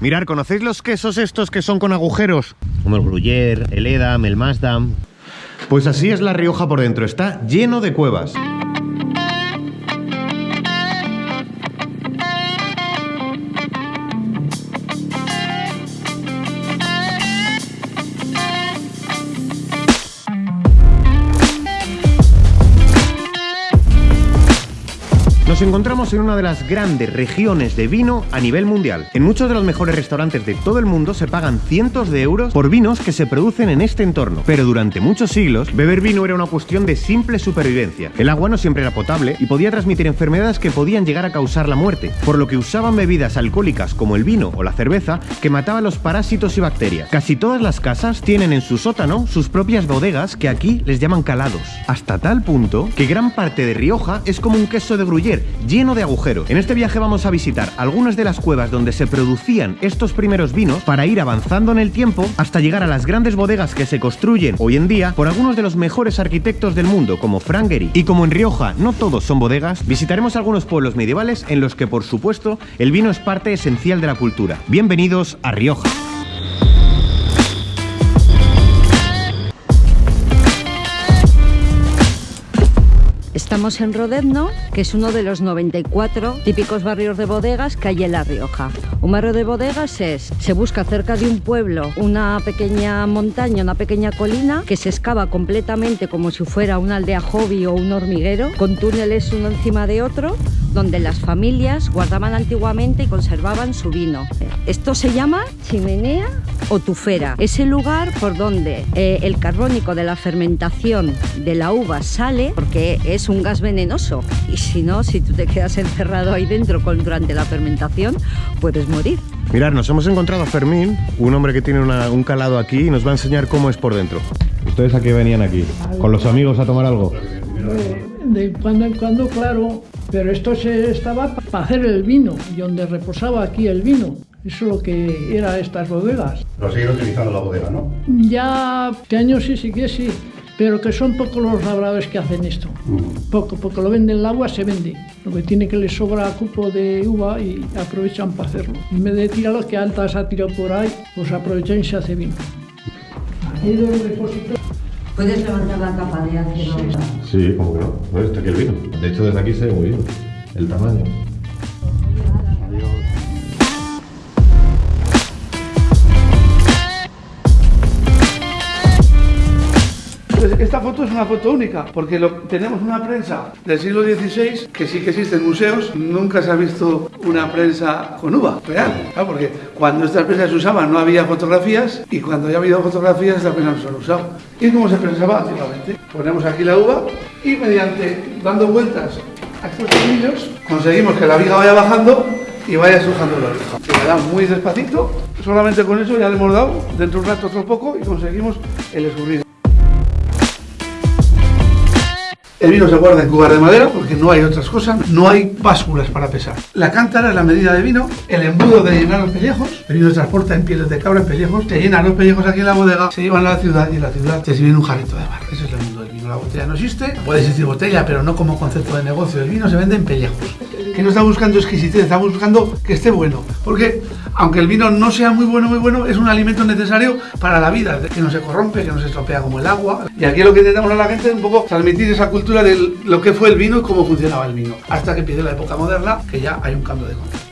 Mirar, ¿conocéis los quesos estos que son con agujeros? Como el Gruyère, el Edam, el Masdam. Pues así es La Rioja por dentro, está lleno de cuevas. Nos encontramos en una de las grandes regiones de vino a nivel mundial. En muchos de los mejores restaurantes de todo el mundo se pagan cientos de euros por vinos que se producen en este entorno. Pero durante muchos siglos, beber vino era una cuestión de simple supervivencia. El agua no siempre era potable y podía transmitir enfermedades que podían llegar a causar la muerte, por lo que usaban bebidas alcohólicas como el vino o la cerveza que mataban los parásitos y bacterias. Casi todas las casas tienen en su sótano sus propias bodegas que aquí les llaman calados. Hasta tal punto que gran parte de Rioja es como un queso de Gruyère lleno de agujeros. En este viaje vamos a visitar algunas de las cuevas donde se producían estos primeros vinos para ir avanzando en el tiempo hasta llegar a las grandes bodegas que se construyen hoy en día por algunos de los mejores arquitectos del mundo como Frank Gehry. Y como en Rioja no todos son bodegas, visitaremos algunos pueblos medievales en los que por supuesto el vino es parte esencial de la cultura. Bienvenidos a Rioja. Estamos en Rodezno, que es uno de los 94 típicos barrios de bodegas que hay en La Rioja. Un barrio de bodegas es, se busca cerca de un pueblo una pequeña montaña, una pequeña colina, que se excava completamente como si fuera una aldea hobby o un hormiguero, con túneles uno encima de otro, donde las familias guardaban antiguamente y conservaban su vino. Esto se llama chimenea o tufera. Es el lugar por donde eh, el carbónico de la fermentación de la uva sale, porque es un gas venenoso. Y si no, si tú te quedas encerrado ahí dentro con, durante la fermentación, puedes morir. Mirad, nos hemos encontrado a Fermín, un hombre que tiene una- un calado aquí y nos va a enseñar cómo es por dentro. ¿Ustedes a qué venían aquí? ¿Con los amigos a tomar algo? De cuando en cuando, claro, pero esto se estaba para hacer el vino y donde reposaba aquí el vino. Eso es lo que era estas bodegas. Lo siguen utilizando la bodega, ¿no? Ya este año sí, sí que sí, pero que son pocos los labradores que hacen esto. Poco, porque lo venden el agua, se vende. Lo que tiene que les sobra cupo de uva y aprovechan para hacerlo. En vez de tirarlo que altas ha tirado por ahí, pues aprovechan y se hace vino. Aquí hay dos depósitos. Puedes levantar la capa de ácido. Sí, como que no. No, está aquí el vino. De hecho, desde aquí se ve muy bien el tamaño. Esta foto es una foto única, porque lo- tenemos una prensa del siglo XVI, que sí que existe en museos, nunca se ha visto una prensa con uva real, porque cuando estas prensas se usaban no había fotografías, y cuando ya ha habido fotografías estas prensas no se han usado. ¿Y cómo se prensaba antiguamente? Ponemos aquí la uva y mediante, dando vueltas a estos tornillos, conseguimos que la viga vaya bajando y vaya estrujando la oreja. Muy despacito, solamente con eso ya le hemos dado, dentro de un rato otro poco, y conseguimos el escurrido. El vino se guarda en cubas de madera porque no hay otras cosas, no hay básculas para pesar. La cántara es la medida de vino, el embudo de llenar los pellejos, el vino se transporta en pieles de cabra, en pellejos, se llenan los pellejos aquí en la bodega, se llevan a la ciudad y en la ciudad se sirve en un jarrito de barro. Ese es el mundo del vino. La botella no existe, puede existir botella, pero no como concepto de negocio. El vino se vende en pellejos. Que no está buscando exquisitez, está buscando que esté bueno. Porque aunque el vino no sea muy bueno, muy bueno, es un alimento necesario para la vida, que no se corrompe, que no se estropea como el agua. Y aquí lo que intentamos a la gente es un poco transmitir esa cultura de lo que fue el vino y cómo funcionaba el vino. Hasta que empiece la época moderna, que ya hay un cambio de concepto.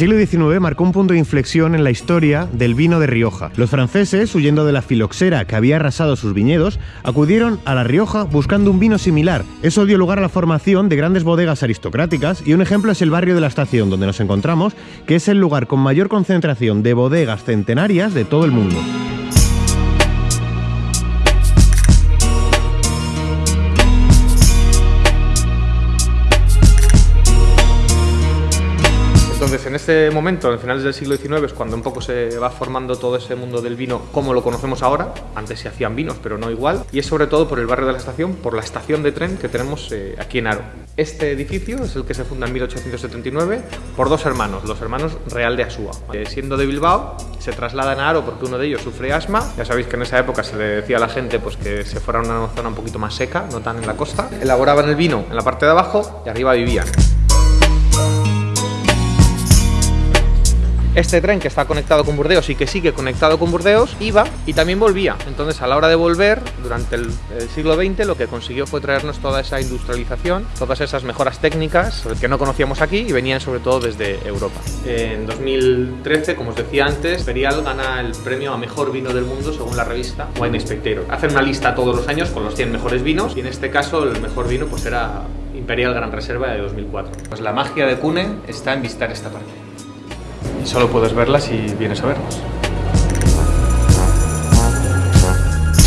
Siglo XIX marcó un punto de inflexión en la historia del vino de Rioja. Los franceses, huyendo de la filoxera que había arrasado sus viñedos, acudieron a La Rioja buscando un vino similar. Eso dio lugar a la formación de grandes bodegas aristocráticas y un ejemplo es el barrio de la estación donde nos encontramos, que es el lugar con mayor concentración de bodegas centenarias de todo el mundo. En este momento, en finales del siglo XIX, es cuando un poco se va formando todo ese mundo del vino como lo conocemos ahora. Antes se hacían vinos, pero no igual. Y es sobre todo por el barrio de la estación, por la estación de tren que tenemos eh, aquí en Aro. Este edificio es el que se funda en 1879 por dos hermanos, los hermanos Real de Asúa. Eh, siendo de Bilbao, se trasladan a Aro porque uno de ellos sufre asma. Ya sabéis que en esa época se le decía a la gente pues, que se fuera a una zona un poquito más seca, no tan en la costa. Elaboraban el vino en la parte de abajo y arriba vivían. Este tren que está conectado con Burdeos y que sigue conectado con Burdeos iba y también volvía. Entonces a la hora de volver, durante el, siglo XX, lo que consiguió fue traernos toda esa industrialización, todas esas mejoras técnicas que no conocíamos aquí y venían sobre todo desde Europa. En 2013, como os decía antes, Imperial gana el premio a mejor vino del mundo según la revista Wine Spectator. Hacen una lista todos los años con los 100 mejores vinos y en este caso el mejor vino pues era Imperial Gran Reserva de 2004. Pues la magia de Cune está en visitar esta parte. Y solo puedes verla si vienes a vernos.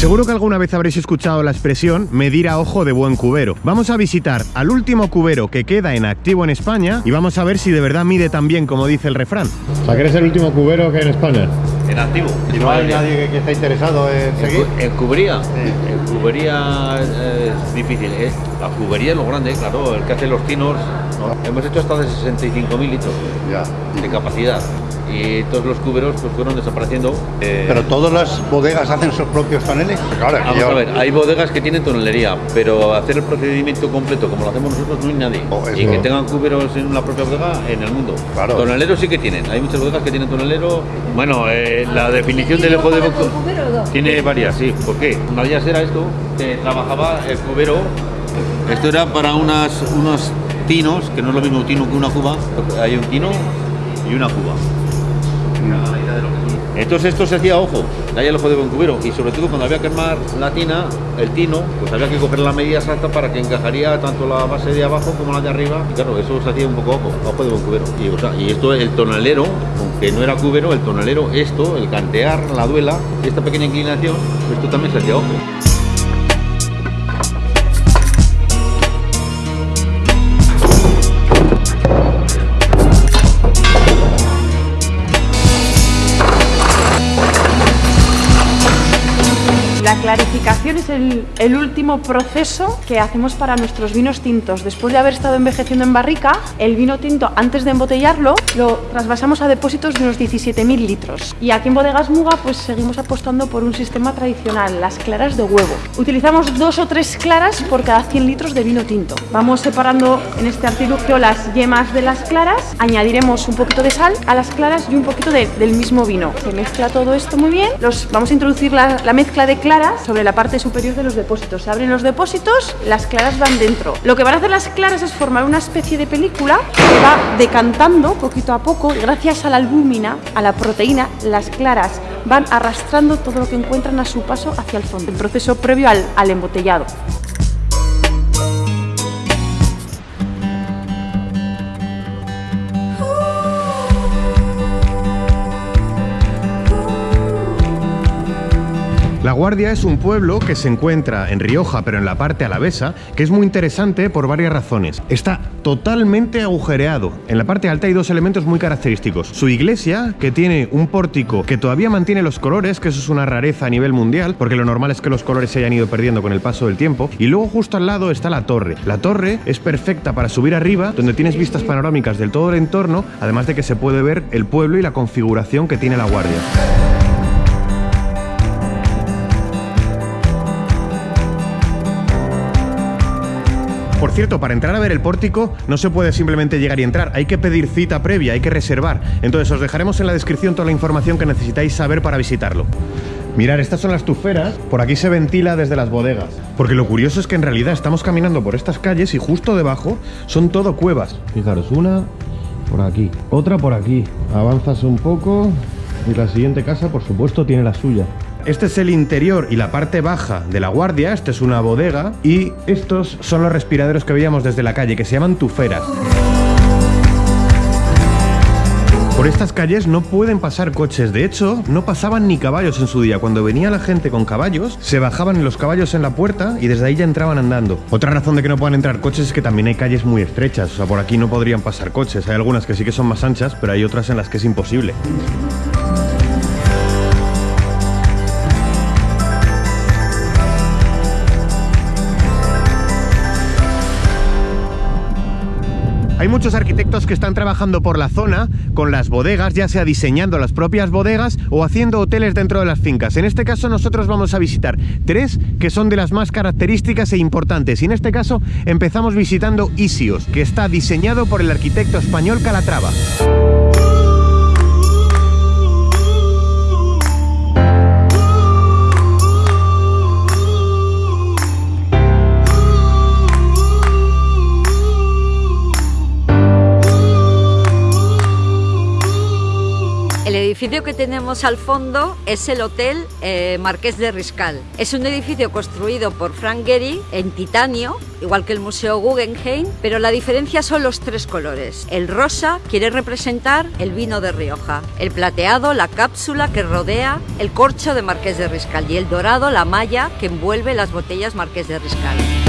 Seguro que alguna vez habréis escuchado la expresión medir a ojo de buen cubero. Vamos a visitar al último cubero que queda en activo en España y vamos a ver si de verdad mide tan bien como dice el refrán. O sea, que eres el último cubero que hay en España. En activo. Y no hay nadie que, que esté interesado en En, seguir. cu- en cubería, en cubería eh, es difícil, ¿eh? La cubería es lo grande, claro, el que hace los tinos. ¿no? Hemos hecho hasta de 65.000 litros Ya. de capacidad y todos los cuberos pues fueron desapareciendo. Eh, Pero todas las bodegas hacen sus propios toneles. Claro, Vamos yo- a ver, hay bodegas que tienen tonelería, pero hacer el procedimiento completo como lo hacemos nosotros no hay nadie. Oh, y que tengan cuberos en la propia bodega en el mundo. Claro. Toneleros sí que tienen, hay muchas bodegas que tienen tonelero. Bueno, eh, la definición del ojo de boca tiene varias, sí. ¿Por qué? Una de ellas era esto, que trabajaba el cubero. Esto era para unas, unos tinos, que no es lo mismo tino que una cuba. Hay un tino y una cuba. Entonces esto se hacía ojo, ahí el ojo de buen cubero. Y sobre todo cuando había que armar la tina, el tino, pues había que coger la medida exacta para que encajaría tanto la base de abajo como la de arriba. Y claro, eso se hacía un poco ojo, ojo de buen cubero. Y, o sea, y esto, el tonalero, aunque no era cubero, el tonalero, esto, el cantear, la duela, esta pequeña inclinación, esto también se hacía ojo. La clarificación es el, el último proceso que hacemos para nuestros vinos tintos. Después de haber estado envejeciendo en barrica, el vino tinto, antes de embotellarlo, lo trasvasamos a depósitos de unos 17.000 litros. Y aquí en Bodegas Muga, pues seguimos apostando por un sistema tradicional, las claras de huevo. Utilizamos dos o tres claras por cada 100 litros de vino tinto. Vamos separando en este artilugio las yemas de las claras, añadiremos un poquito de sal a las claras y un poquito de- del mismo vino. Se mezcla todo esto muy bien. Los, vamos a introducir la, la mezcla de claras sobre la parte superior de los depósitos. Se abren los depósitos, las claras van dentro. Lo que van a hacer las claras es formar una especie de película que va decantando poquito a poco gracias a la albúmina, a la proteína, las claras van arrastrando todo lo que encuentran a su paso hacia el fondo. El proceso previo al, al embotellado. La Guardia es un pueblo que se encuentra en Rioja, pero en la parte alavesa, que es muy interesante por varias razones. Está totalmente agujereado. En la parte alta hay dos elementos muy característicos. Su iglesia, que tiene un pórtico que todavía mantiene los colores, que eso es una rareza a nivel mundial, porque lo normal es que los colores se hayan ido perdiendo con el paso del tiempo. Y luego justo al lado está la torre. La torre es perfecta para subir arriba, donde tienes vistas panorámicas del todo el entorno, además de que se puede ver el pueblo y la configuración que tiene la Guardia. Por cierto, para entrar a ver el pórtico no se puede simplemente llegar y entrar, hay que pedir cita previa, hay que reservar. Entonces os dejaremos en la descripción toda la información que necesitáis saber para visitarlo. Mirar, estas son las tuferas, por aquí se ventila desde las bodegas. Porque lo curioso es que en realidad estamos caminando por estas calles y justo debajo son todo cuevas. Fijaros, una por aquí, otra por aquí. Avanzas un poco y la siguiente casa, por supuesto, tiene la suya. Este es el interior y la parte baja de la guardia, esta es una bodega y estos son los respiraderos que veíamos desde la calle, que se llaman tuferas. Por estas calles no pueden pasar coches, de hecho no pasaban ni caballos en su día. Cuando venía la gente con caballos, se bajaban los caballos en la puerta y desde ahí ya entraban andando. Otra razón de que no puedan entrar coches es que también hay calles muy estrechas, o sea, por aquí no podrían pasar coches. Hay algunas que sí que son más anchas, pero hay otras en las que es imposible. Hay muchos arquitectos que están trabajando por la zona con las bodegas, ya sea diseñando las propias bodegas o haciendo hoteles dentro de las fincas. En este caso nosotros vamos a visitar tres que son de las más características e importantes. Y en este caso empezamos visitando Isios, que está diseñado por el arquitecto español Calatrava. Edificio que tenemos al fondo es el Hotel eh, Marqués de Riscal. Es un edificio construido por Frank Gehry en titanio, igual que el Museo Guggenheim, pero la diferencia son los tres colores. El rosa quiere representar el vino de Rioja, el plateado, la cápsula que rodea el corcho de Marqués de Riscal y el dorado, la malla que envuelve las botellas Marqués de Riscal.